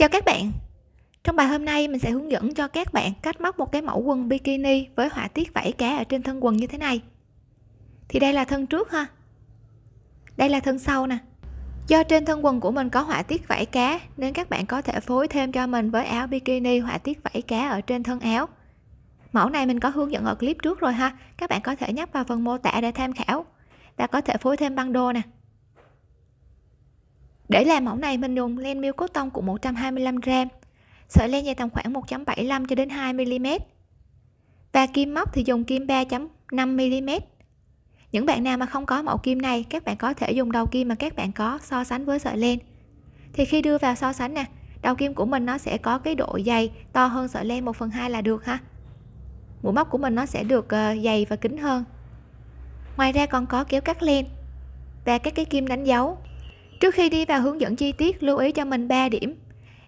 Chào các bạn. Trong bài hôm nay, mình sẽ hướng dẫn cho các bạn cách móc một cái mẫu quần bikini với họa tiết vảy cá ở trên thân quần như thế này. Thì đây là thân trước ha. Đây là thân sau nè. Do trên thân quần của mình có họa tiết vảy cá, nên các bạn có thể phối thêm cho mình với áo bikini họa tiết vảy cá ở trên thân áo. Mẫu này mình có hướng dẫn ở clip trước rồi ha. Các bạn có thể nhấp vào phần mô tả để tham khảo. Và có thể phối thêm băng đô nè để làm mẫu này, mình dùng len miêu cốt tông của 125g sợi len dài tầm khoảng 1.75 cho đến 2 mm và kim móc thì dùng kim 3.5 mm những bạn nào mà không có mẫu kim này, các bạn có thể dùng đầu kim mà các bạn có so sánh với sợi len. Thì khi đưa vào so sánh nè, đầu kim của mình nó sẽ có cái độ dày to hơn sợi len 1 phần 2 là được ha. Mũi móc của mình nó sẽ được ờ, dày và kín hơn. Ngoài ra còn có kéo cắt len và các cái kim đánh dấu trước khi đi vào hướng dẫn chi tiết, lưu ý cho mình 3 điểm.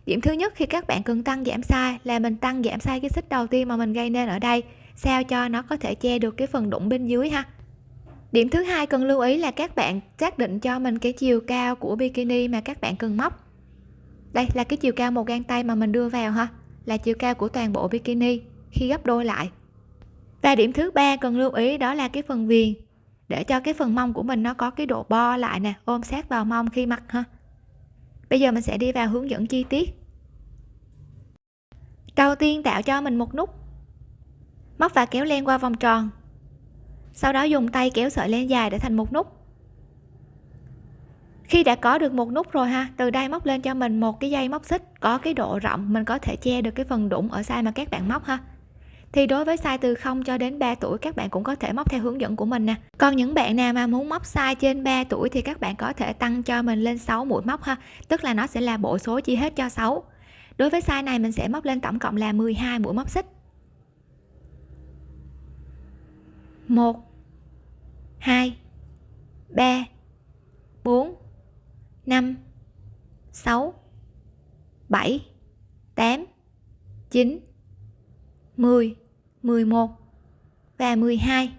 Điểm thứ nhất, khi các bạn cần tăng giảm size là mình tăng giảm size cái xích đầu tiên mà mình gây nên ở đây, sao cho nó có thể che được cái phần đụng bên dưới ha. Điểm thứ hai cần lưu ý là các bạn xác định cho mình cái chiều cao của bikini mà các bạn cần móc. Đây là cái chiều cao một gang tay mà mình đưa vào ha, là chiều cao của toàn bộ bikini khi gấp đôi lại. Và điểm thứ ba cần lưu ý đó là cái phần viền để cho cái phần mông của mình nó có cái độ bo lại nè, ôm sát vào mông khi mặc ha. Bây giờ mình sẽ đi vào hướng dẫn chi tiết. Đầu tiên tạo cho mình một nút. Móc và kéo len qua vòng tròn. Sau đó dùng tay kéo sợi len dài để thành một nút. Khi đã có được một nút rồi ha, từ đây móc lên cho mình một cái dây móc xích có cái độ rộng, mình có thể che được cái phần đụng ở sai mà các bạn móc ha thì đối với size từ 0 cho đến 3 tuổi, các bạn cũng có thể móc theo hướng dẫn của mình nè. Còn những bạn nào mà muốn móc size trên 3 tuổi thì các bạn có thể tăng cho mình lên 6 mũi móc ha. Tức là nó sẽ là bộ số chia hết cho 6 đối với size này mình sẽ móc lên tổng cộng là 12 mũi móc xích. 1 2 3 4 5 6 7 8 9 10 11 và 12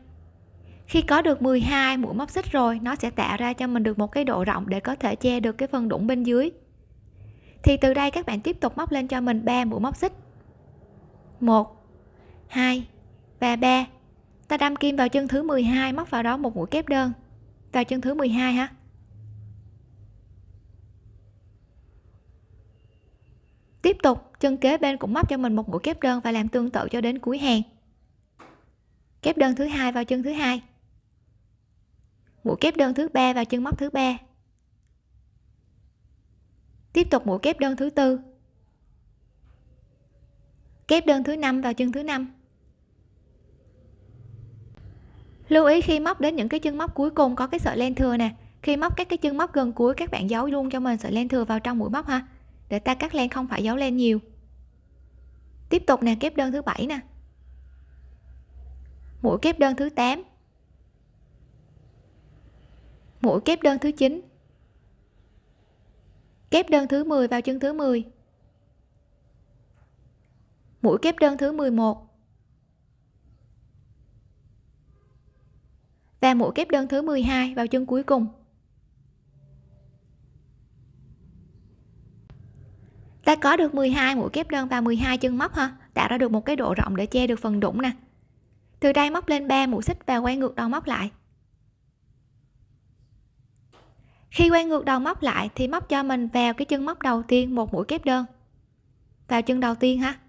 khi có được 12 mũi móc xích rồi, nó sẽ tạo ra cho mình được một cái độ rộng để có thể che được cái phần đũng bên dưới. Thì từ đây các bạn tiếp tục móc lên cho mình 3 mũi móc xích. 1 2 và 3 ta đâm kim vào chân thứ 12 móc vào đó một mũi kép đơn. Vào chân thứ 12 ha tiếp tục, chân kế bên cũng móc cho mình một mũi kép đơn và làm tương tự cho đến cuối hàng kép đơn thứ hai vào chân thứ hai. Mũi kép đơn thứ ba vào chân móc thứ ba. Tiếp tục mũi kép đơn thứ tư. Kép đơn thứ năm vào chân thứ năm. Lưu ý khi móc đến những cái chân móc cuối cùng có cái sợi len thừa nè. Khi móc các cái chân móc gần cuối, các bạn giấu luôn cho mình sợi len thừa vào trong mũi móc ha. Để ta cắt len không phải giấu len nhiều. Tiếp tục nè, kép đơn thứ bảy nè mũi kép đơn thứ 8 mũi kép đơn thứ 9 kép đơn thứ 10 vào chân thứ 10 mũi kép đơn thứ 11 và mũi kép đơn thứ 12 vào chân cuối cùng. Ta có được 12 mũi kép đơn và 12 chân móc ha? Tạo ra được một cái độ rộng để che được phần đũng nè từ đây móc lên 3 mũi xích và quay ngược đầu móc lại. Khi quay ngược đầu móc lại thì móc cho mình vào cái chân móc đầu tiên một mũi kép đơn. Vào chân đầu tiên ha.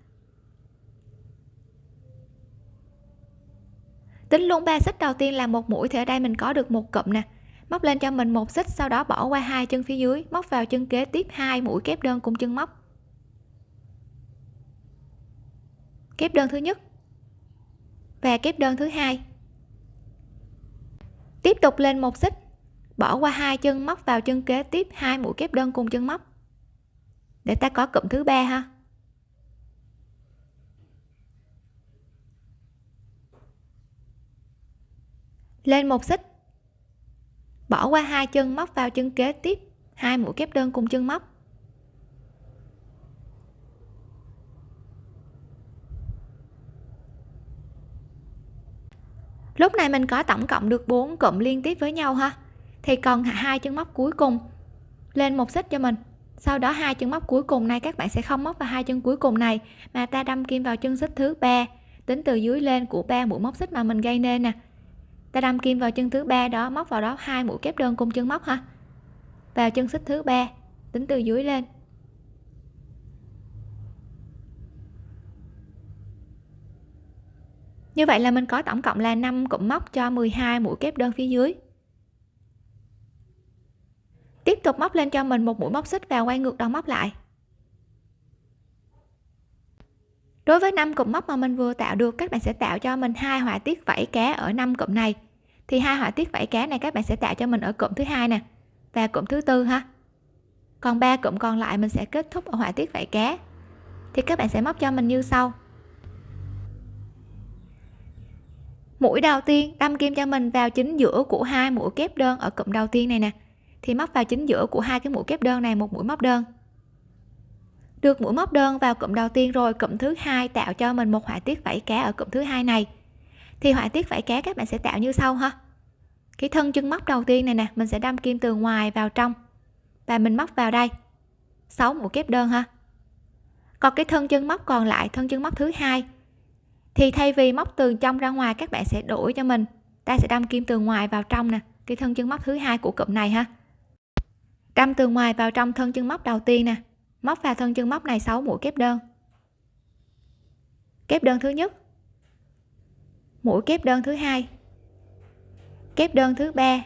Tính luôn ba xích đầu tiên là một mũi thì ở đây mình có được một cụm nè. Móc lên cho mình một xích, sau đó bỏ qua hai chân phía dưới, móc vào chân kế tiếp hai mũi kép đơn cùng chân móc. Kép đơn thứ nhất và kép đơn thứ hai. Tiếp tục lên một xích. Bỏ qua hai chân móc vào chân kế tiếp hai mũi kép đơn cùng chân móc. Để ta có cụm thứ ba ha. Lên một xích. Bỏ qua hai chân móc vào chân kế tiếp hai mũi kép đơn cùng chân móc. Lúc này mình có tổng cộng được 4 cụm liên tiếp với nhau ha. Thì còn hai chân móc cuối cùng. Lên một xích cho mình. Sau đó hai chân móc cuối cùng này các bạn sẽ không móc vào hai chân cuối cùng này, mà ta đâm kim vào chân xích thứ ba. Tính từ dưới lên của ba mũi móc xích mà mình gây nên nè. Ta đâm kim vào chân thứ ba đó, móc vào đó hai mũi kép đơn cung chân móc ha. Vào chân xích thứ ba, tính từ dưới lên. Như vậy là mình có tổng cộng là 5 cụm móc cho 12 mũi kép đơn phía dưới. Tiếp tục móc lên cho mình một mũi móc xích và quay ngược đầu móc lại. Đối với 5 cụm móc mà mình vừa tạo được, các bạn sẽ tạo cho mình hai họa tiết vảy cá ở 5 cụm này. Thì hai họa tiết vảy cá này các bạn sẽ tạo cho mình ở cụm thứ hai nè và cụm thứ tư ha. Còn ba cụm còn lại mình sẽ kết thúc ở họa tiết vảy cá thì các bạn sẽ móc cho mình như sau. Mũi đầu tiên, đâm kim cho mình vào chính giữa của hai mũi kép đơn ở cụm đầu tiên này nè. Thì móc vào chính giữa của hai cái mũi kép đơn này, một mũi móc đơn. Được mũi móc đơn vào cụm đầu tiên rồi, cụm thứ hai tạo cho mình một họa tiết vảy cá ở cụm thứ hai này. Thì họa tiết vảy cá các bạn sẽ tạo như sau ha. Cái thân chân móc đầu tiên này nè, mình sẽ đâm kim từ ngoài vào trong. Và mình móc vào đây. 6 mũi kép đơn ha. Còn cái thân chân móc còn lại, thân chân móc thứ hai thì thay vì móc từ trong ra ngoài, các bạn sẽ đổi cho mình. Ta sẽ đâm kim từ ngoài vào trong nè, cái thân chân móc thứ hai của cụm này ha. Đâm từ ngoài vào trong thân chân móc đầu tiên nè, móc vào thân chân móc này 6 mũi kép đơn. Kép đơn thứ nhất, mũi kép đơn thứ hai, kép đơn thứ ba,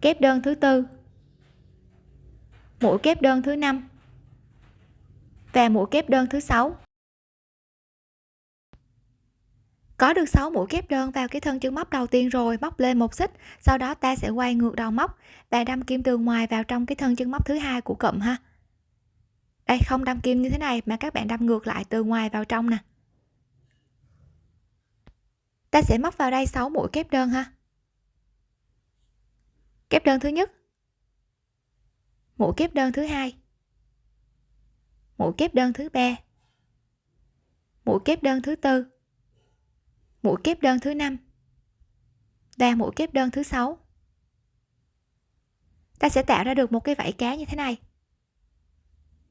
kép đơn thứ tư, mũi kép đơn thứ năm và mũi kép đơn thứ sáu. Có được 6 mũi kép đơn vào cái thân chân móc đầu tiên rồi, móc lên một xích, sau đó ta sẽ quay ngược đầu móc. Và đâm kim từ ngoài vào trong cái thân chân móc thứ hai của cụm ha. Đây, không đâm kim như thế này mà các bạn đâm ngược lại từ ngoài vào trong nè. Ta sẽ móc vào đây 6 mũi kép đơn ha. Kép đơn thứ nhất. Mũi kép đơn thứ hai. Mũi kép đơn thứ ba. Mũi kép đơn thứ tư mũi kép đơn thứ năm. Và mũi kép đơn thứ sáu. Ta sẽ tạo ra được một cái vảy cá như thế này.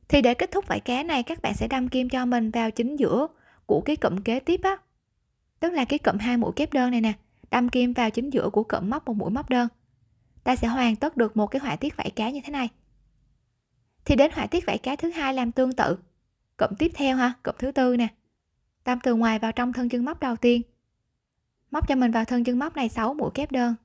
Thì để kết thúc vảy cá này, các bạn sẽ đâm kim cho mình vào chính giữa của cái cụm kế tiếp á. Tức là cái cụm hai mũi kép đơn này nè, đâm kim vào chính giữa của cụm móc một mũi móc đơn. Ta sẽ hoàn tất được một cái họa tiết vảy cá như thế này. Thì đến họa tiết vảy cá thứ hai làm tương tự. Cụm tiếp theo ha, cụm thứ tư nè. Đâm từ ngoài vào trong thân chân móc đầu tiên móc cho mình vào thân chân móc này 6 mũi kép đơn.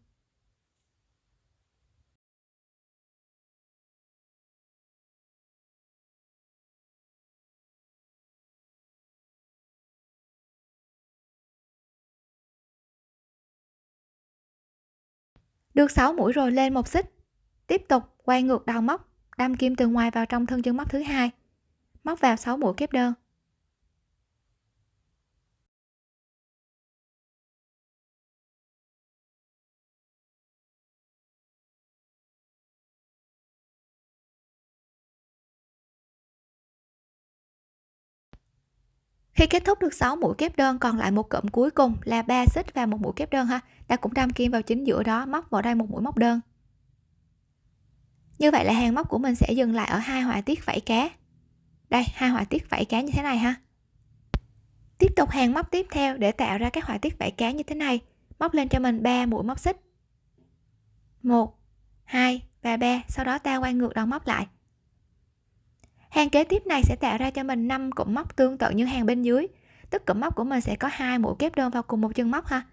Được 6 mũi rồi lên một xích. Tiếp tục quay ngược đầu móc, đâm kim từ ngoài vào trong thân chân móc thứ hai. Móc vào 6 mũi kép đơn. Khi kết thúc được 6 mũi kép đơn, còn lại một cụm cuối cùng là ba xích và một mũi kép đơn ha. Ta cũng đâm kim vào chính giữa đó, móc vào đây một mũi móc đơn. Như vậy là hàng móc của mình sẽ dừng lại ở hai họa tiết vảy cá. Đây, hai họa tiết vảy cá như thế này ha. Tiếp tục hàng móc tiếp theo để tạo ra các họa tiết vảy cá như thế này. Móc lên cho mình 3 mũi móc xích. 1 2 và 3 sau đó ta quay ngược đầu móc lại hàng kế tiếp này sẽ tạo ra cho mình 5 cụm móc tương tự như hàng bên dưới. Tức cụm móc của mình sẽ có hai mũi kép đơn vào cùng một chân móc ha.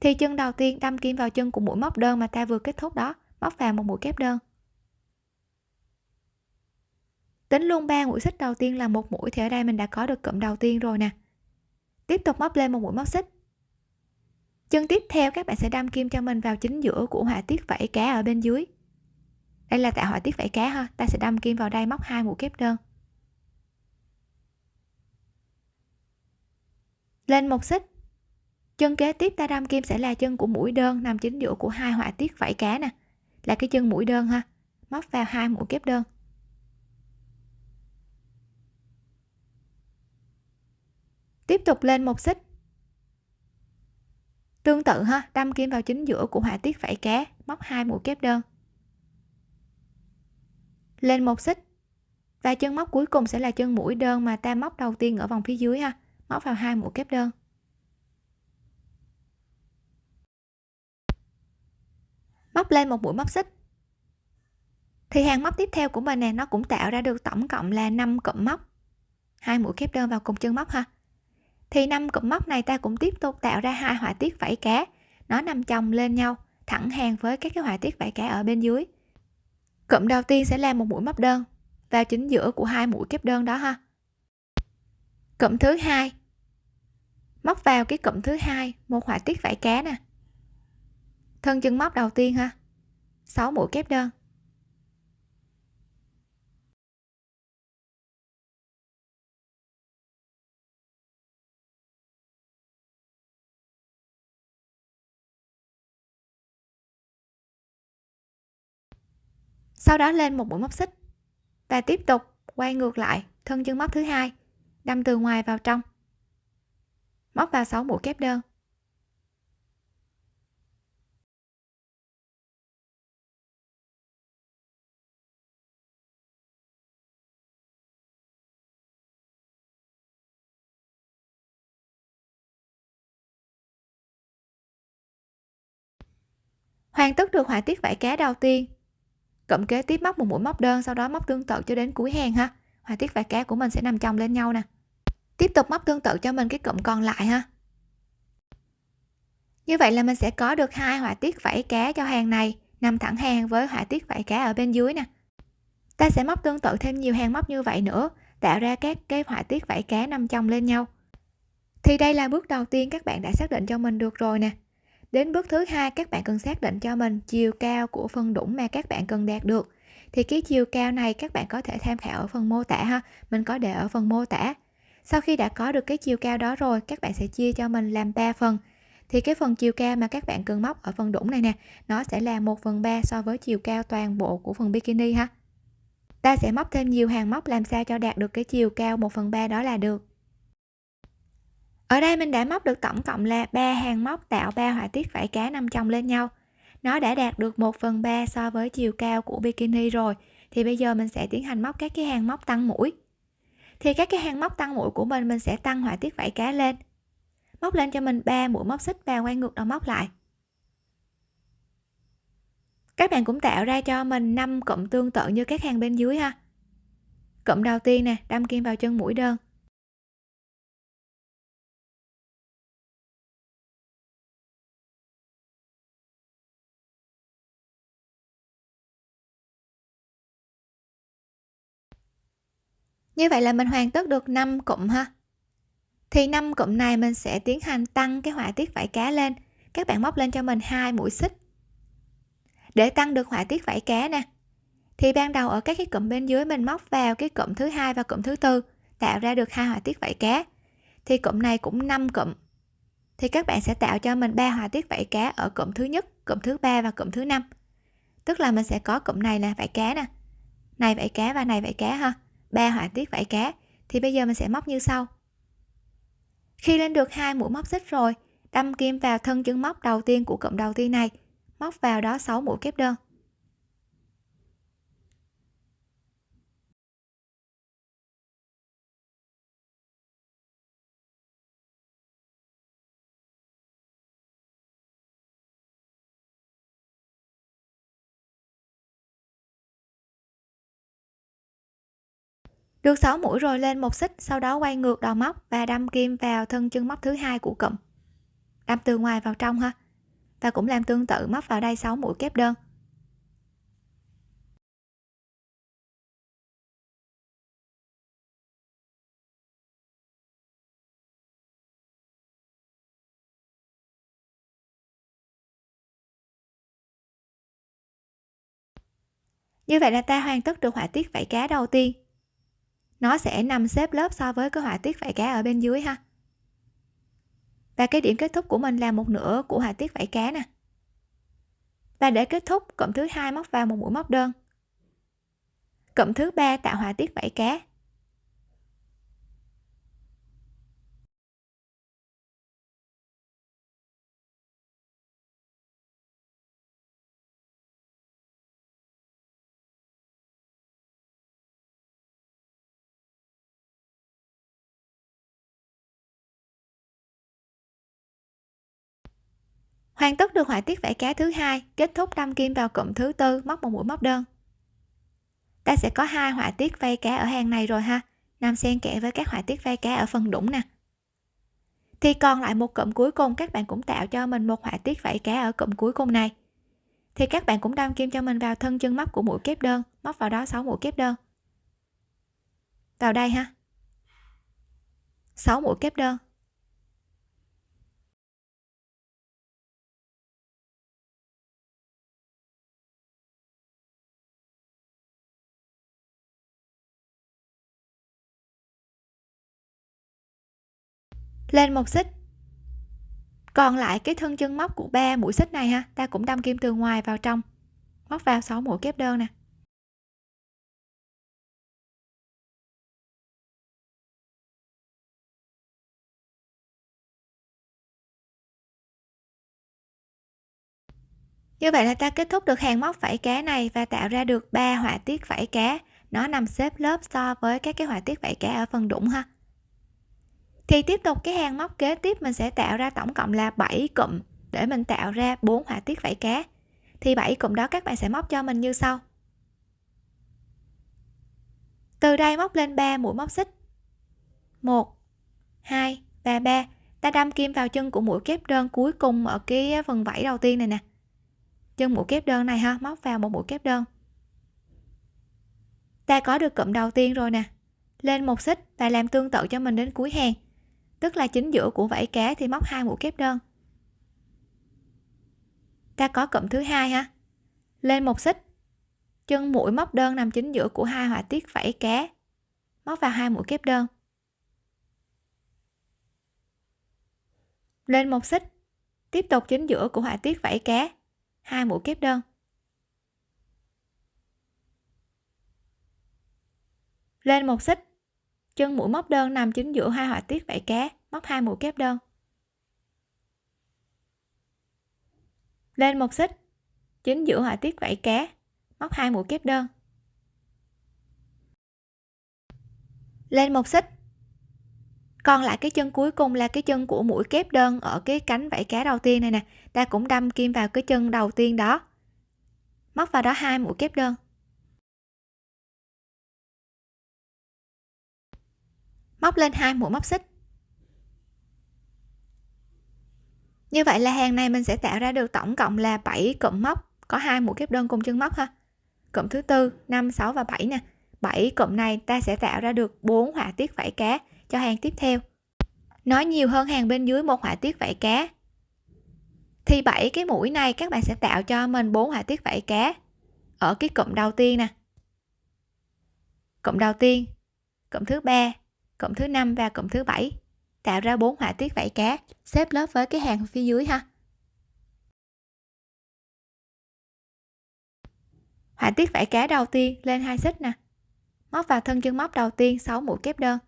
Thì chân đầu tiên đâm kim vào chân của mũi móc đơn mà ta vừa kết thúc đó, móc vào một mũi kép đơn. Tính luôn ba mũi xích đầu tiên là một mũi thì ở đây mình đã có được cụm đầu tiên rồi nè. Tiếp tục móc lên một mũi móc xích. Chân tiếp theo các bạn sẽ đâm kim cho mình vào chính giữa của họa tiết vảy cá ở bên dưới đây là tạo họa tiết vảy cá ha. Ta sẽ đâm kim vào đây, móc hai mũi kép đơn. Lên một xích. Chân kế tiếp ta đâm kim sẽ là chân của mũi đơn, nằm chính giữa của hai họa tiết vảy cá nè. Là cái chân mũi đơn ha. Móc vào hai mũi kép đơn. Tiếp tục lên một xích. Tương tự ha. Đâm kim vào chính giữa của họa tiết vảy cá, móc hai mũi kép đơn lên một xích. Và chân móc cuối cùng sẽ là chân mũi đơn mà ta móc đầu tiên ở vòng phía dưới ha. Móc vào hai mũi kép đơn. Móc lên một mũi móc xích. Thì hàng móc tiếp theo của mình nè, nó cũng tạo ra được tổng cộng là 5 cụm móc. Hai mũi kép đơn vào cùng chân móc ha. Thì năm cụm móc này ta cũng tiếp tục tạo ra hai họa tiết vảy cá. Nó nằm chồng lên nhau, thẳng hàng với các cái họa tiết vảy cá ở bên dưới cụm đầu tiên sẽ là một mũi móc đơn, vào chính giữa của hai mũi kép đơn đó ha. Cụm thứ hai. Móc vào cái cụm thứ hai, một họa tiết vảy cá nè. Thân chân móc đầu tiên ha. 6 mũi kép đơn. Sau đó lên một mũi móc xích và tiếp tục quay ngược lại, thân chân móc thứ hai, đâm từ ngoài vào trong. Móc vào 6 mũi kép đơn. Hoàn tất được họa tiết vải cá đầu tiên cộng kế tiếp móc một mũi móc đơn, sau đó móc tương tự cho đến cuối hàng ha. Họa tiết vải cá của mình sẽ nằm chồng lên nhau nè. Tiếp tục móc tương tự cho mình cái cụm còn lại ha. Như vậy là mình sẽ có được hai họa tiết vảy cá cho hàng này, nằm thẳng hàng với họa tiết vảy cá ở bên dưới nè. Ta sẽ móc tương tự thêm nhiều hàng móc như vậy nữa, tạo ra các cái họa tiết vảy cá nằm chồng lên nhau. Thì đây là bước đầu tiên các bạn đã xác định cho mình được rồi nè đến bước thứ hai, các bạn cần xác định cho mình chiều cao của phần đũng mà các bạn cần đạt được. Thì cái chiều cao này các bạn có thể tham khảo ở phần mô tả ha, mình có để ở phần mô tả. Sau khi đã có được cái chiều cao đó rồi, các bạn sẽ chia cho mình làm 3 phần. Thì cái phần chiều cao mà các bạn cần móc ở phần đũng này nè, nó sẽ là 1 phần 3 so với chiều cao toàn bộ của phần bikini ha. Ta sẽ móc thêm nhiều hàng móc làm sao cho đạt được cái chiều cao 1 phần 3 đó là được ở đây mình đã móc được tổng cộng là ba hàng móc tạo ba họa tiết vải cá nằm chồng lên nhau. Nó đã đạt được 1 phần 3 so với chiều cao của bikini rồi, thì bây giờ mình sẽ tiến hành móc các cái hàng móc tăng mũi. Thì các cái hàng móc tăng mũi của mình mình sẽ tăng họa tiết vải cá lên. Móc lên cho mình 3 mũi móc xích và quay ngược đầu móc lại. Các bạn cũng tạo ra cho mình 5 cụm tương tự như các hàng bên dưới ha. Cụm đầu tiên nè, đâm kim vào chân mũi đơn. Như vậy là mình hoàn tất được 5 cụm ha. Thì 5 cụm này mình sẽ tiến hành tăng cái họa tiết vải cá lên. Các bạn móc lên cho mình hai mũi xích. Để tăng được họa tiết vải cá nè. Thì ban đầu ở các cái cụm bên dưới mình móc vào cái cụm thứ hai và cụm thứ tư, tạo ra được hai họa tiết vải cá. Thì cụm này cũng 5 cụm. Thì các bạn sẽ tạo cho mình ba họa tiết vảy cá ở cụm thứ nhất, cụm thứ ba và cụm thứ năm. Tức là mình sẽ có cụm này là vảy cá nè. Này vảy cá và này vảy cá ha ba họa tiết vảy cá, thì bây giờ mình sẽ móc như sau. Khi lên được hai mũi móc xích rồi, đâm kim vào thân chân móc đầu tiên của cụm đầu tiên này, móc vào đó 6 mũi kép đơn. Được 6 mũi rồi lên một xích, sau đó quay ngược đầu móc và đâm kim vào thân chân móc thứ hai của cụm. Đâm từ ngoài vào trong ha. Và cũng làm tương tự, móc vào đây 6 mũi kép đơn. Như vậy là ta hoàn tất được họa tiết vảy cá đầu tiên nó sẽ nằm xếp lớp so với cái họa tiết vảy cá ở bên dưới ha. Và cái điểm kết thúc của mình là một nửa của họa tiết vảy cá nè. Và để kết thúc, cụm thứ hai móc vào một mũi móc đơn. Cụm thứ ba tạo họa tiết vảy cá. Hoàn tất được họa tiết vảy cá thứ hai, kết thúc đâm kim vào cụm thứ tư, móc một mũi móc đơn. Ta sẽ có hai họa tiết vây cá ở hàng này rồi ha. Nằm xen kẽ với các họa tiết vây cá ở phần đũng nè. Thì còn lại một cụm cuối cùng, các bạn cũng tạo cho mình một họa tiết vảy cá ở cụm cuối cùng này. Thì các bạn cũng đâm kim cho mình vào thân chân móc của mũi kép đơn, móc vào đó 6 mũi kép đơn. Vào đây ha. 6 mũi kép đơn. Lên một xích. Còn lại cái thân chân móc của ba mũi xích này ha, ta cũng đâm kim từ ngoài vào trong. Móc vào 6 mũi kép đơn nè. Như vậy là ta kết thúc được hàng móc vảy cá này và tạo ra được ba họa tiết vảy cá. Nó nằm xếp lớp so với các cái họa tiết vảy cá ở phần đũng ha thì tiếp tục cái hàng móc kế tiếp mình sẽ tạo ra tổng cộng là 7 cụm để mình tạo ra bốn họa tiết vảy cá. Thì 7 cụm đó các bạn sẽ móc cho mình như sau. Từ đây móc lên 3 mũi móc xích. 1 2 và 3 ta đâm kim vào chân của mũi kép đơn cuối cùng ở cái phần vảy đầu tiên này nè. Chân mũi kép đơn này ha, móc vào một mũi kép đơn. Ta có được cụm đầu tiên rồi nè. Lên một xích và làm tương tự cho mình đến cuối hàng tức là chính giữa của vảy cá thì móc hai mũi kép đơn. Ta có cụm thứ hai ha. Lên một xích. Chân mũi móc đơn nằm chính giữa của hai họa tiết vảy cá. Móc vào hai mũi kép đơn. Lên một xích. Tiếp tục chính giữa của họa tiết vảy cá. Hai mũi kép đơn. Lên một xích chân mũi móc đơn nằm chính giữa hai họa tiết vảy cá, móc hai mũi kép đơn. Lên một xích, chính giữa họa tiết vảy cá, móc hai mũi kép đơn. Lên một xích. Còn lại cái chân cuối cùng là cái chân của mũi kép đơn ở cái cánh vảy cá đầu tiên này nè. Ta cũng đâm kim vào cái chân đầu tiên đó. Móc vào đó hai mũi kép đơn. Móc lên hai mũi móc xích. Như vậy là hàng này mình sẽ tạo ra được tổng cộng là 7 cụm móc, có hai mũi kép đơn cùng chân móc ha. Cụm thứ tư 5 6 và 7 nè. 7 cụm này ta sẽ tạo ra được 4 họa tiết vảy cá cho hàng tiếp theo. Nói nhiều hơn hàng bên dưới một họa tiết vảy cá. Thì 7 cái mũi này các bạn sẽ tạo cho mình 4 họa tiết vảy cá ở cái cụm đầu tiên nè. Cụm đầu tiên, cụm thứ ba cụm thứ năm và cụm thứ bảy. Tạo ra bốn họa tiết vảy cá, xếp lớp với cái hàng phía dưới ha. Họa tiết vảy cá đầu tiên lên hai xích nè. Móc vào thân chân móc đầu tiên 6 mũi kép đơn.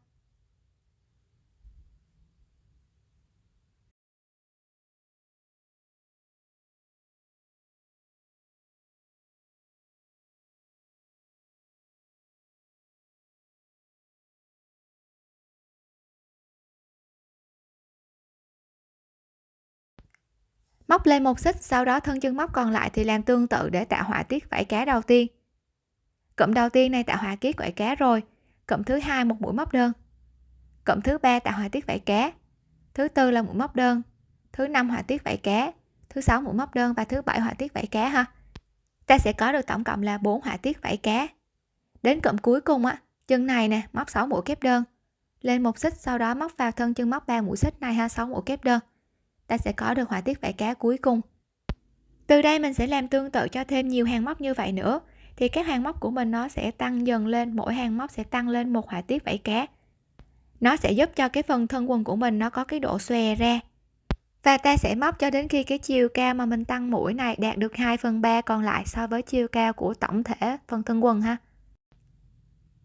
Móc lên một xích, sau đó thân chân móc còn lại thì làm tương tự để tạo họa tiết vảy cá đầu tiên. Cụm đầu tiên này tạo họa tiết vảy cá rồi. Cụm thứ hai một mũi móc đơn. Cụm thứ ba tạo họa tiết vảy cá. Thứ tư là mũi móc đơn. Thứ năm họa tiết vảy cá. Thứ sáu mũi móc đơn và thứ bảy họa tiết vảy cá ha. Ta sẽ có được tổng cộng là 4 họa tiết vảy cá. Đến cụm cuối cùng á, chân này nè, móc 6 mũi kép đơn. Lên một xích, sau đó móc vào thân chân móc 3 mũi xích này ha 6 mũi kép đơn ta sẽ có được họa tiết vảy cá cuối cùng. Từ đây mình sẽ làm tương tự cho thêm nhiều hàng móc như vậy nữa, thì các hàng móc của mình nó sẽ tăng dần lên, mỗi hàng móc sẽ tăng lên một họa tiết vảy cá. Nó sẽ giúp cho cái phần thân quần của mình nó có cái độ xòe ra. Và ta sẽ móc cho đến khi cái chiều cao mà mình tăng mũi này đạt được 2 phần 3 còn lại so với chiều cao của tổng thể phần thân quần ha.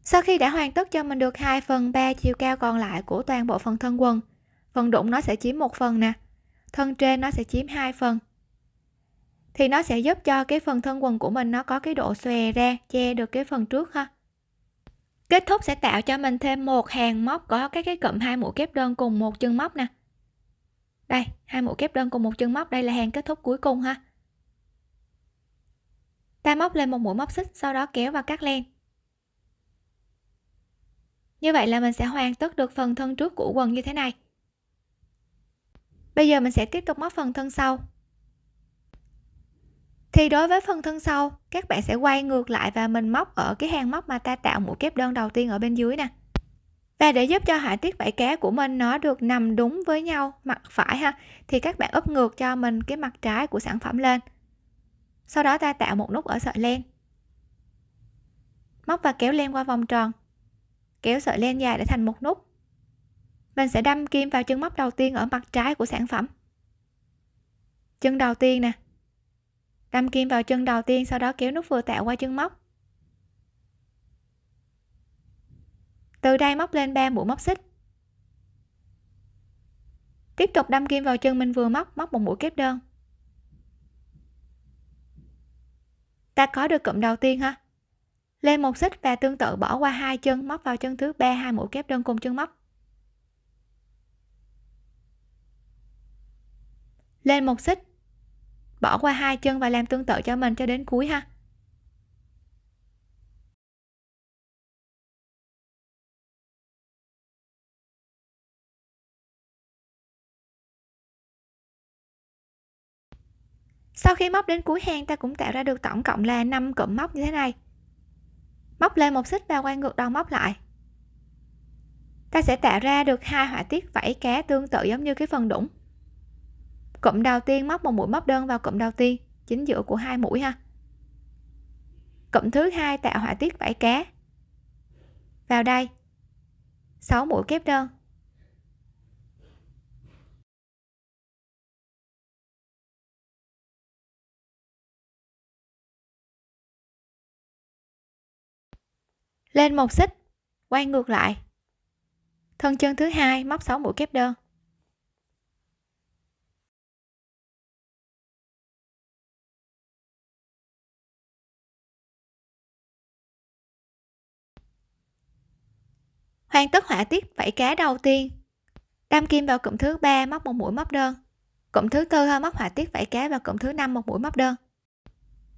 Sau khi đã hoàn tất cho mình được 2 phần 3 chiều cao còn lại của toàn bộ phần thân quần, phần đụng nó sẽ chiếm một phần nè thân trên nó sẽ chiếm hai phần. Thì nó sẽ giúp cho cái phần thân quần của mình nó có cái độ xòe ra, che được cái phần trước ha. Kết thúc sẽ tạo cho mình thêm một hàng móc có các cái cụm hai mũi kép đơn cùng một chân móc nè. Đây, hai mũi kép đơn cùng một chân móc, đây là hàng kết thúc cuối cùng ha. Ta móc lên một mũi móc xích, sau đó kéo và cắt len. Như vậy là mình sẽ hoàn tất được phần thân trước của quần như thế này bây giờ mình sẽ tiếp tục móc phần thân sau. Thì đối với phần thân sau, các bạn sẽ quay ngược lại và mình móc ở cái hàng móc mà ta tạo mũi kép đơn đầu tiên ở bên dưới nè. Và để giúp cho họa tiết vảy cá của mình nó được nằm đúng với nhau, mặt phải ha, thì các bạn úp ngược cho mình cái mặt trái của sản phẩm lên. Sau đó ta tạo một nút ở sợi len. Móc và kéo len qua vòng tròn. Kéo sợi len dài để thành một nút mình sẽ đâm kim vào chân móc đầu tiên ở mặt trái của sản phẩm. Chân đầu tiên nè. Đâm kim vào chân đầu tiên, sau đó kéo nút vừa tạo qua chân móc. Từ đây móc lên 3 mũi móc xích. Tiếp tục đâm kim vào chân mình vừa móc móc một mũi kép đơn. Ta có được cụm đầu tiên ha. Lên một xích và tương tự bỏ qua hai chân, móc vào chân thứ ba, hai mũi kép đơn cùng chân móc. Lên một xích. Bỏ qua hai chân và làm tương tự cho mình cho đến cuối ha. Sau khi móc đến cuối hàng ta cũng tạo ra được tổng cộng là 5 cụm móc như thế này. Móc lên một xích và quay ngược đầu móc lại. Ta sẽ tạo ra được hai họa tiết vảy cá tương tự giống như cái phần đũng cụm đầu tiên móc một mũi móc đơn vào cụm đầu tiên, chính giữa của hai mũi ha. Cụm thứ hai tạo họa tiết vảy cá vào đây. 6 mũi kép đơn. Lên một xích, quay ngược lại. Thân chân thứ hai móc 6 mũi kép đơn. Hoàn tất họa tiết vảy cá đầu tiên. Đâm kim vào cụm thứ ba móc một mũi móc đơn. Cụm thứ tư ha móc họa tiết vảy cá vào cụm thứ năm một mũi móc đơn.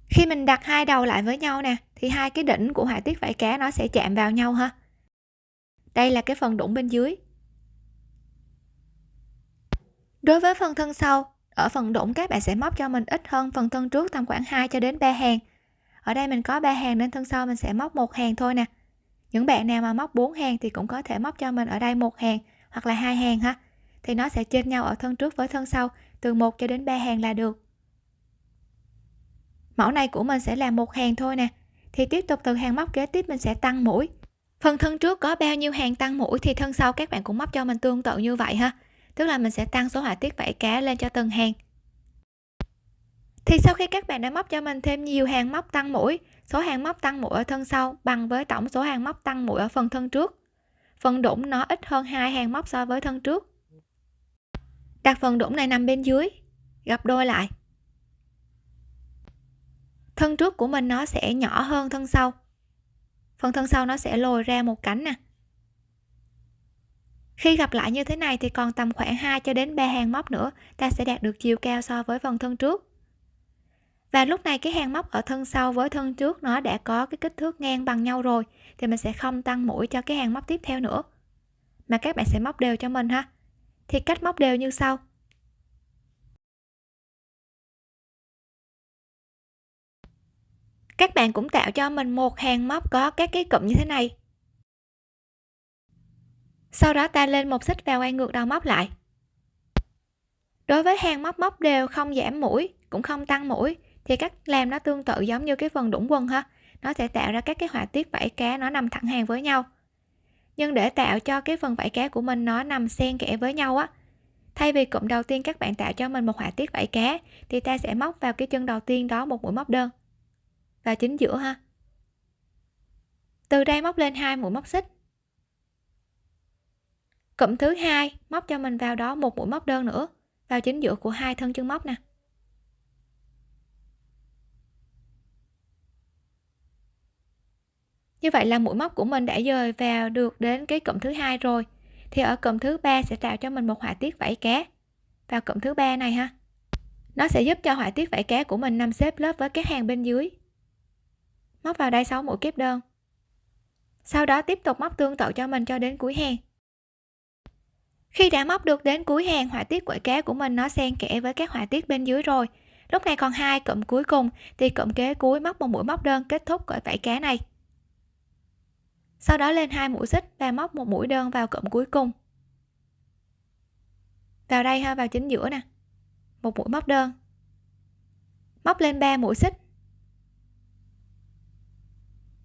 Khi mình đặt hai đầu lại với nhau nè, thì hai cái đỉnh của họa tiết vảy cá nó sẽ chạm vào nhau ha. Đây là cái phần đũng bên dưới. Đối với phần thân sau, ở phần đũng các bạn sẽ móc cho mình ít hơn phần thân trước tầm khoảng 2 cho đến 3 hàng. Ở đây mình có 3 hàng nên thân sau mình sẽ móc một hàng thôi nè những bạn nào mà móc 4 hàng thì cũng có thể móc cho mình ở đây một hàng, hoặc là hai hàng ha. Thì nó sẽ trên nhau ở thân trước với thân sau, từ 1 cho đến 3 hàng là được. Mẫu này của mình sẽ là một hàng thôi nè. Thì tiếp tục từ hàng móc kế tiếp mình sẽ tăng mũi. Phần thân trước có bao nhiêu hàng tăng mũi thì thân sau các bạn cũng móc cho mình tương tự như vậy ha. Tức là mình sẽ tăng số họa tiết vảy cá lên cho từng hàng thì sau khi các bạn đã móc cho mình thêm nhiều hàng móc tăng mũi, số hàng móc tăng mũi ở thân sau bằng với tổng số hàng móc tăng mũi ở phần thân trước. Phần đũng nó ít hơn hai hàng móc so với thân trước. Đặt phần đũng này nằm bên dưới, gấp đôi lại. Thân trước của mình nó sẽ nhỏ hơn thân sau. Phần thân sau nó sẽ lồi ra một cánh nè. Khi gặp lại như thế này thì còn tầm khoảng 2 cho đến 3 hàng móc nữa, ta sẽ đạt được chiều cao so với phần thân trước và lúc này cái hàng móc ở thân sau với thân trước nó đã có cái kích thước ngang bằng nhau rồi, thì mình sẽ không tăng mũi cho cái hàng móc tiếp theo nữa, mà các bạn sẽ móc đều cho mình ha. Thì cách móc đều như sau. Các bạn cũng tạo cho mình một hàng móc có các cái cụm như thế này. Sau đó ta lên một xích và quay ngược đầu móc lại. Đối với hàng móc móc đều không giảm mũi, cũng không tăng mũi thì cách làm nó tương tự giống như cái phần đũng quần ha. Nó sẽ tạo ra các cái họa tiết vảy cá nó nằm thẳng hàng với nhau. Nhưng để tạo cho cái phần vảy cá của mình nó nằm xen kẽ với nhau á, thay vì cụm đầu tiên các bạn tạo cho mình một họa tiết vảy cá, thì ta sẽ móc vào cái chân đầu tiên đó một mũi móc đơn. Và chính giữa ha. Từ đây móc lên hai mũi móc xích. Cụm thứ hai móc cho mình vào đó một mũi móc đơn nữa. Vào chính giữa của hai thân chân móc nè. Như vậy là mũi móc của mình đã dời vào được đến cái cụm thứ hai rồi. Thì ở cụm thứ ba sẽ tạo cho mình một họa tiết vảy cá. Vào cụm thứ ba này ha. Nó sẽ giúp cho họa tiết vảy cá của mình nằm xếp lớp với các hàng bên dưới. Móc vào đây 6 mũi kép đơn. Sau đó tiếp tục móc tương tự cho mình cho đến cuối hàng. Khi đã móc được đến cuối hàng, họa tiết quẩy cá của mình nó xen kẽ với các họa tiết bên dưới rồi. Lúc này còn hai cụm cuối cùng, thì cụm kế cuối móc một mũi móc đơn kết thúc cởi vảy cá này sau đó lên hai mũi xích và móc một mũi đơn vào cụm cuối cùng. Vào đây ha, vào chính giữa nè. Một mũi móc đơn. Móc lên 3 mũi xích.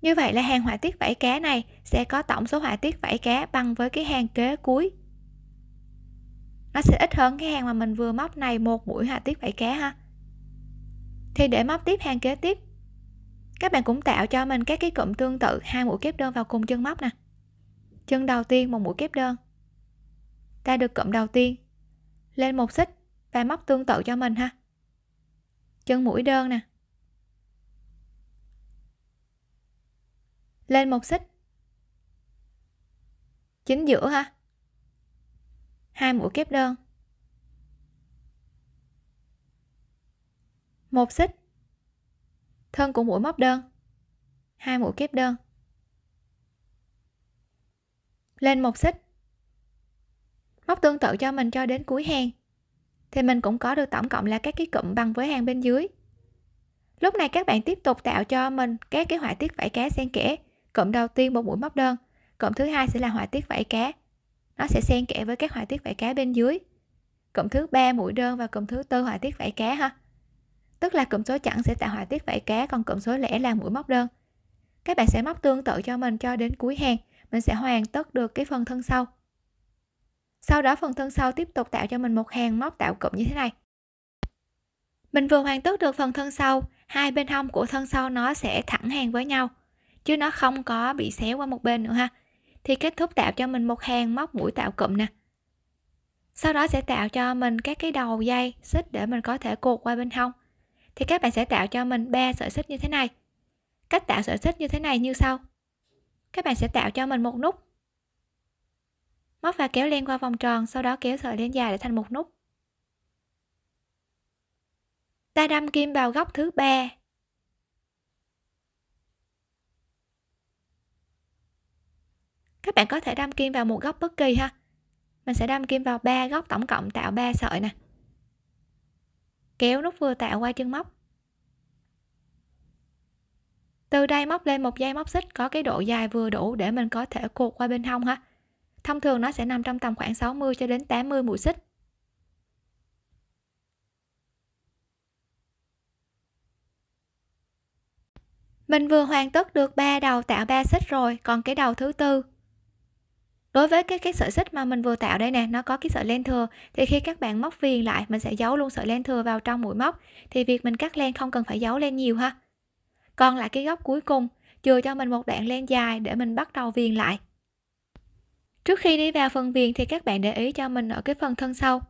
Như vậy là hàng họa tiết vảy cá này sẽ có tổng số họa tiết vảy cá bằng với cái hàng kế cuối. Nó sẽ ít hơn cái hàng mà mình vừa móc này, một mũi họa tiết vảy cá ha. Thì để móc tiếp hàng kế tiếp các bạn cũng tạo cho mình các cái cụm tương tự, hai mũi kép đơn vào cùng chân móc nè. Chân đầu tiên một mũi kép đơn. Ta được cụm đầu tiên. Lên một xích và móc tương tự cho mình ha. Chân mũi đơn nè. Lên một xích. Chính giữa ha. Hai mũi kép đơn. Một xích thân của mũi móc đơn. Hai mũi kép đơn. Lên một xích. Móc tương tự cho mình cho đến cuối hàng. Thì mình cũng có được tổng cộng là các cái cụm bằng với hàng bên dưới. Lúc này các bạn tiếp tục tạo cho mình các cái họa tiết vảy cá xen kẽ. Cụm đầu tiên một mũi móc đơn. Cụm thứ hai sẽ là họa tiết vảy cá. Nó sẽ xen kẽ với các họa tiết vảy cá bên dưới. Cụm thứ ba mũi đơn và cụm thứ tư họa tiết vảy cá ha tức là cụm số chẵn sẽ tạo họa tiết vảy cá, còn cụm số lẻ là mũi móc đơn. Các bạn sẽ móc tương tự cho mình cho đến cuối hàng, mình sẽ hoàn tất được cái phần thân sau. Sau đó phần thân sau tiếp tục tạo cho mình một hàng móc tạo cụm như thế này. Mình vừa hoàn tất được phần thân sau, hai bên hông của thân sau nó sẽ thẳng hàng với nhau, chứ nó không có bị xéo qua một bên nữa ha. Thì kết thúc tạo cho mình một hàng móc mũi tạo cụm nè. Sau đó sẽ tạo cho mình các cái đầu dây, xích để mình có thể cột qua bên hông thì các bạn sẽ tạo cho mình ba sợi xích như thế này. Cách tạo sợi xích như thế này như sau. Các bạn sẽ tạo cho mình một nút. Móc và kéo len qua vòng tròn, sau đó kéo sợi len dài để thành một nút. Ta đâm kim vào góc thứ ba. Các bạn có thể đâm kim vào một góc bất kỳ ha. Mình sẽ đâm kim vào ba góc tổng cộng tạo 3 sợi nè kéo nút vừa tạo qua chân móc. Từ đây móc lên một dây móc xích có cái độ dài vừa đủ để mình có thể cột qua bên hông ha. Thông thường nó sẽ nằm trong tầm khoảng 60 cho đến 80 mũi xích. Mình vừa hoàn tất được ba đầu tạo ba xích rồi, còn cái đầu thứ tư đối với cái cái sợi xích mà mình vừa tạo đây nè, nó có cái sợi len thừa. Thì khi các bạn móc viền lại, mình sẽ giấu luôn sợi len thừa vào trong mũi móc. Thì việc mình cắt len không cần phải giấu len nhiều ha. Còn lại cái góc cuối cùng, chừa cho mình một đoạn len dài để mình bắt đầu viền lại. Trước khi đi vào phần viền thì các bạn để ý cho mình ở cái phần thân sau.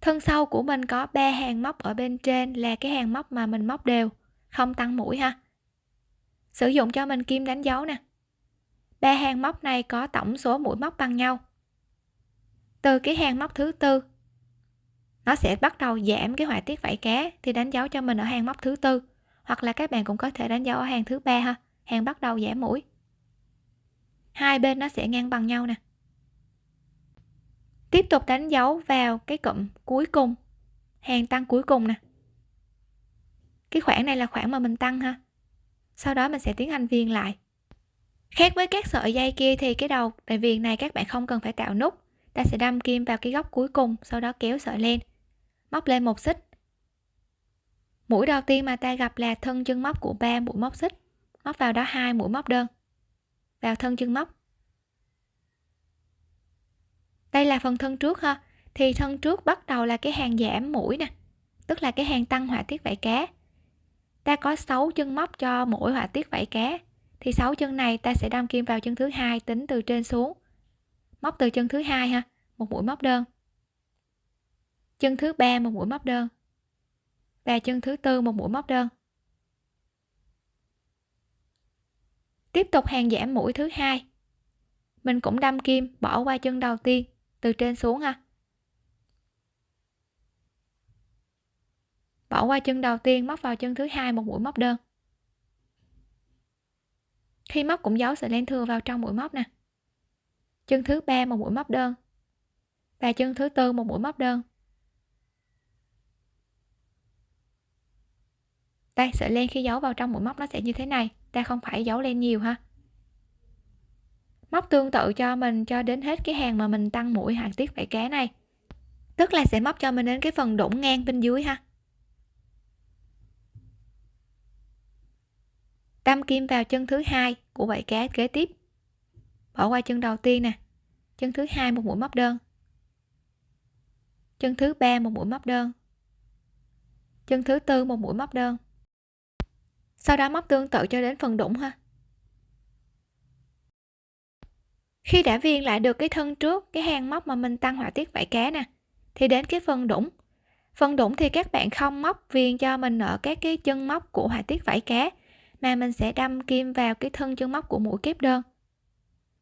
Thân sau của mình có ba hàng móc ở bên trên là cái hàng móc mà mình móc đều, không tăng mũi ha. Sử dụng cho mình kim đánh dấu nè ba hàng móc này có tổng số mũi móc bằng nhau. Từ cái hàng móc thứ tư, nó sẽ bắt đầu giảm cái họa tiết vảy cá thì đánh dấu cho mình ở hàng móc thứ tư. Hoặc là các bạn cũng có thể đánh dấu ở hàng thứ ba ha, hàng bắt đầu giảm mũi. Hai bên nó sẽ ngang bằng nhau nè. Tiếp tục đánh dấu vào cái cụm cuối cùng, hàng tăng cuối cùng nè. Cái khoảng này là khoảng mà mình tăng ha. Sau đó mình sẽ tiến hành viền lại khác với các sợi dây kia thì cái đầu tại viền này các bạn không cần phải tạo nút. Ta sẽ đâm kim vào cái góc cuối cùng, sau đó kéo sợi lên. Móc lên một xích. Mũi đầu tiên mà ta gặp là thân chân móc của ba mũi móc xích. Móc vào đó hai mũi móc đơn. Vào thân chân móc. Đây là phần thân trước ha. Thì thân trước bắt đầu là cái hàng giảm mũi nè, tức là cái hàng tăng họa tiết vảy cá. Ta có 6 chân móc cho mỗi họa tiết vảy cá thì sáu chân này ta sẽ đâm kim vào chân thứ hai, tính từ trên xuống. Móc từ chân thứ hai ha, một mũi móc đơn. Chân thứ ba, một mũi móc đơn. Và chân thứ tư, một mũi móc đơn. Tiếp tục hàng giảm mũi thứ hai. Mình cũng đâm kim, bỏ qua chân đầu tiên, từ trên xuống ha. Bỏ qua chân đầu tiên, móc vào chân thứ hai, một mũi móc đơn khi móc cũng giấu sợi len thừa vào trong mũi móc nè. Chân thứ ba một mũi móc đơn. Và chân thứ tư một mũi móc đơn. Đây, sợi len khi giấu vào trong mũi móc nó sẽ như thế này. Ta không phải giấu len nhiều ha. Móc tương tự cho mình cho đến hết cái hàng mà mình tăng mũi hàng tiết vảy cá này. Tức là sẽ móc cho mình đến cái phần đũng ngang bên dưới ha. Đâm kim vào chân thứ hai của vảy cá kế tiếp. Bỏ qua chân đầu tiên nè. Chân thứ hai một mũi móc đơn. Chân thứ ba một mũi móc đơn. Chân thứ tư một mũi móc đơn. Sau đó móc tương tự cho đến phần đũng ha. Khi đã viên lại được cái thân trước, cái hàng móc mà mình tăng họa tiết vảy cá nè, thì đến cái phần đũng phần đũng thì các bạn không móc viên cho mình ở các cái chân móc của họa tiết vảy cá mà mình sẽ đâm kim vào cái thân chân móc của mũi kép đơn.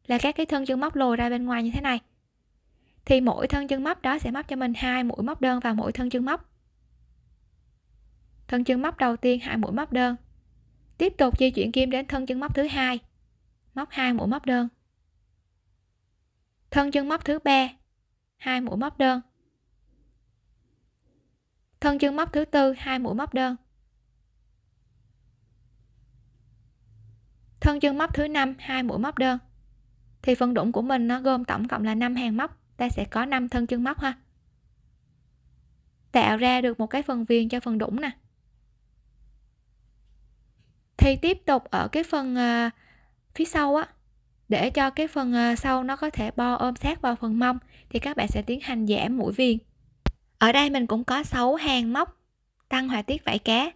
Là các cái thân chân móc lồi ra bên ngoài như thế này. Thì mỗi thân chân móc đó sẽ móc cho mình hai mũi móc đơn vào mỗi thân chân móc. Thân chân móc đầu tiên hai mũi móc đơn. Tiếp tục di chuyển kim đến thân chân móc thứ hai. Móc hai mũi móc đơn. Thân chân móc thứ ba, hai mũi móc đơn. Thân chân móc thứ tư, hai mũi móc đơn. Thân chân móc thứ năm hai mũi móc đơn. Thì phần đũng của mình nó gồm tổng cộng là 5 hàng móc. Ta sẽ có 5 thân chân móc ha. Tạo ra được một cái phần viền cho phần đũng nè. Thì tiếp tục ở cái phần uh, phía sau á để cho cái phần uh, sau nó có thể bo ôm sát vào phần mông thì các bạn sẽ tiến hành giảm mũi viền. Ở đây mình cũng có 6 hàng móc tăng họa tiết vảy cá.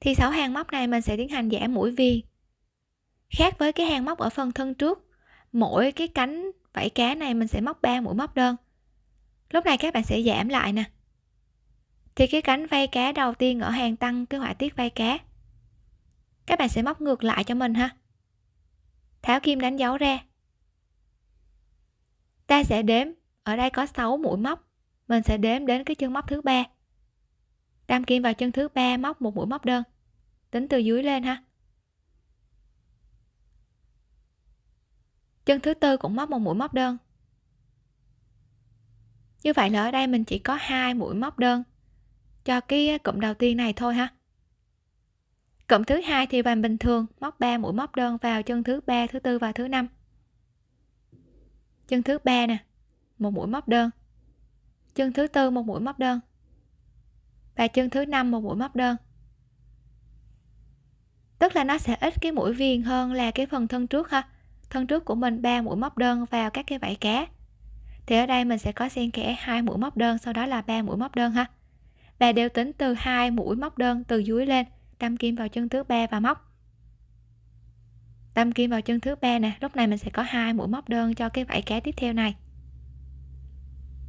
Thì 6 hàng móc này mình sẽ tiến hành giảm mũi viền khác với cái hàng móc ở phần thân trước, mỗi cái cánh vảy cá này mình sẽ móc 3 mũi móc đơn. Lúc này các bạn sẽ giảm lại nè. Thì cái cánh vây cá đầu tiên ở hàng tăng cái họa tiết vây cá, các bạn sẽ móc ngược lại cho mình ha. Tháo kim đánh dấu ra. Ta sẽ đếm, ở đây có 6 mũi móc, mình sẽ đếm đến cái chân móc thứ ba. Đâm kim vào chân thứ ba, móc một mũi móc đơn. Tính từ dưới lên ha. Chân thứ tư cũng móc một mũi móc đơn. Như vậy là ở đây mình chỉ có hai mũi móc đơn cho cái cụm đầu tiên này thôi ha. Cụm thứ hai thì bàn bình thường, móc 3 mũi móc đơn vào chân thứ ba, thứ tư và thứ năm. Chân thứ ba nè, một mũi móc đơn. Chân thứ tư một mũi móc đơn. Và chân thứ năm một mũi móc đơn. Tức là nó sẽ ít cái mũi viền hơn là cái phần thân trước ha thân trước của mình ba mũi móc đơn vào các cái vảy cá. Thì ở đây mình sẽ có xen kẽ hai mũi móc đơn, sau đó là ba mũi móc đơn ha. Và đều tính từ hai mũi móc đơn từ dưới lên, đâm kim vào chân thứ ba và móc. Đâm kim vào chân thứ ba nè, lúc này mình sẽ có hai mũi móc đơn cho cái vảy cá tiếp theo này.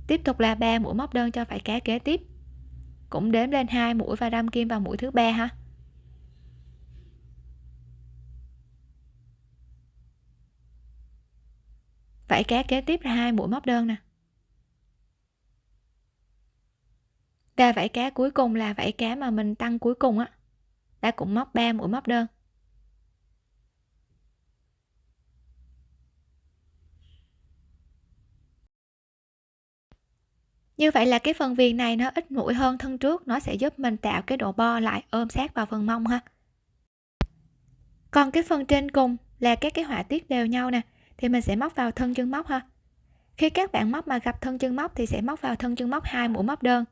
Tiếp tục là ba mũi móc đơn cho vảy cá kế tiếp. Cũng đếm lên hai mũi và đâm kim vào mũi thứ ba ha. Vảy cá kế tiếp là hai mũi móc đơn nè. Và vảy cá cuối cùng là vảy cá mà mình tăng cuối cùng á ta cũng móc 3 mũi móc đơn. Như vậy là cái phần viền này nó ít mũi hơn thân trước, nó sẽ giúp mình tạo cái độ bo lại, ôm sát vào phần mông ha. Còn cái phần trên cùng là các cái họa tiết đều nhau nè thì mình sẽ móc vào thân chân móc ha. Khi các bạn móc mà gặp thân chân móc thì sẽ móc vào thân chân móc hai mũi móc đơn.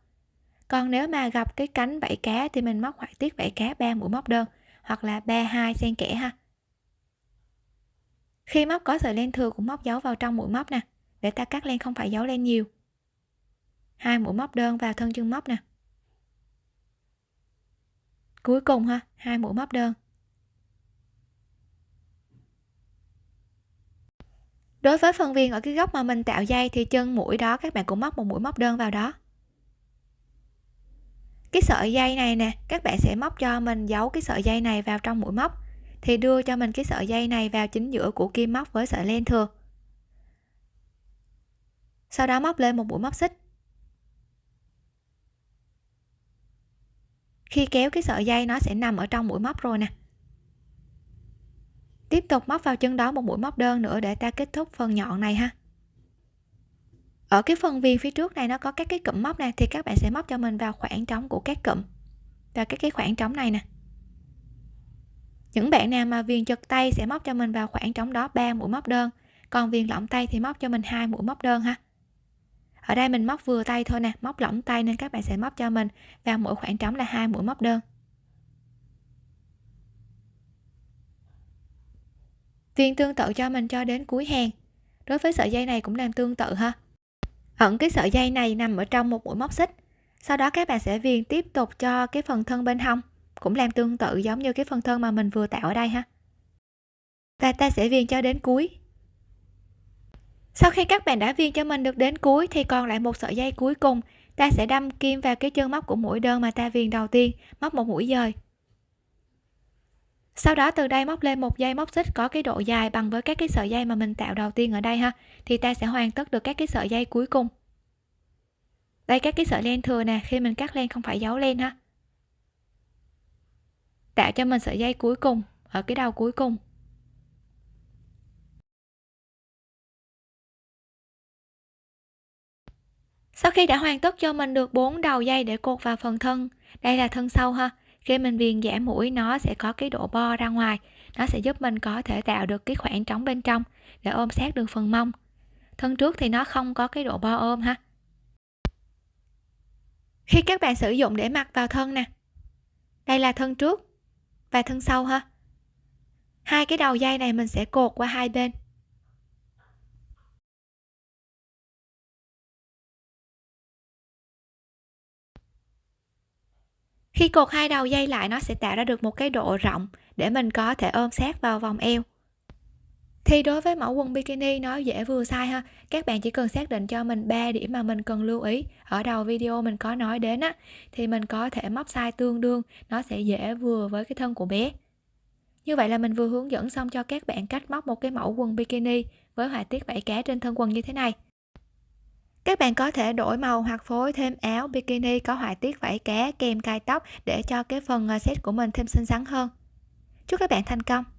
Còn nếu mà gặp cái cánh vảy cá thì mình móc họa tiết vảy cá ba mũi móc đơn, hoặc là ba, hai xen kẽ ha. Khi móc có sợi len thừa cũng móc dấu vào trong mũi móc nè, để ta cắt len không phải dấu len nhiều. Hai mũi móc đơn vào thân chân móc nè. Cuối cùng ha, hai mũi móc đơn. Đối với phần viền ở cái góc mà mình tạo dây thì chân mũi đó, các bạn cũng móc một mũi móc đơn vào đó. Cái sợi dây này nè, các bạn sẽ móc cho mình giấu cái sợi dây này vào trong mũi móc, thì đưa cho mình cái sợi dây này vào chính giữa của kim móc với sợi len thừa. Sau đó móc lên một mũi móc xích. Khi kéo cái sợi dây nó sẽ nằm ở trong mũi móc rồi nè tiếp tục móc vào chân đó một mũi móc đơn nữa để ta kết thúc phần nhọn này ha. Ở cái phần viền phía trước này nó có các cái cụm móc này thì các bạn sẽ móc cho mình vào khoảng trống của các cụm. Và các cái khoảng trống này nè. Những bạn nào mà viền chật tay sẽ móc cho mình vào khoảng trống đó 3 mũi móc đơn. Còn viền lỏng tay thì móc cho mình hai mũi móc đơn ha. Ở đây mình móc vừa tay thôi nè, móc lỏng tay nên các bạn sẽ móc cho mình vào mỗi khoảng trống là hai mũi móc đơn. Viên tương tự cho mình cho đến cuối hàng. Đối với sợi dây này cũng làm tương tự ha. Ẩn cái sợi dây này nằm ở trong một mũi móc xích. Sau đó các bạn sẽ viền tiếp tục cho cái phần thân bên hông. Cũng làm tương tự giống như cái phần thân mà mình vừa tạo ở đây ha. Và ta sẽ viền cho đến cuối. Sau khi các bạn đã viền cho mình được đến cuối thì còn lại một sợi dây cuối cùng. Ta sẽ đâm kim vào cái chân móc của mũi đơn mà ta viền đầu tiên, móc một mũi dời sau đó, từ đây móc lên một dây móc xích có cái độ dài bằng với các cái sợi dây mà mình tạo đầu tiên ở đây ha. Thì ta sẽ hoàn tất được các cái sợi dây cuối cùng. Đây, các cái sợi len thừa nè, khi mình cắt len không phải giấu len ha. Tạo cho mình sợi dây cuối cùng, ở cái đầu cuối cùng. Sau khi đã hoàn tất cho mình được bốn đầu dây để cột vào phần thân, đây là thân sau ha khi mình viền giảm mũi, nó sẽ có cái độ bo ra ngoài. Nó sẽ giúp mình có thể tạo được cái khoảng trống bên trong để ôm sát được phần mông. Thân trước thì nó không có cái độ bo ôm ha. Khi các bạn sử dụng để mặc vào thân nè. Đây là thân trước và thân sau ha. Hai cái đầu dây này mình sẽ cột qua hai bên. Khi cột hai đầu dây lại, nó sẽ tạo ra được một cái độ rộng để mình có thể ôm sát vào vòng eo. Thì đối với mẫu quần bikini, nó dễ vừa size ha. Các bạn chỉ cần xác định cho mình 3 điểm mà mình cần lưu ý. Ở đầu video mình có nói đến á, thì mình có thể móc size tương đương, nó sẽ dễ vừa với cái thân của bé. Như vậy là mình vừa hướng dẫn xong cho các bạn cách móc một cái mẫu quần bikini với họa tiết vảy cá trên thân quần như thế này các bạn có thể đổi màu hoặc phối thêm áo bikini có họa tiết vảy cá kèm cài tóc để cho cái phần à, set của mình thêm xinh xắn hơn. Chúc các bạn thành công!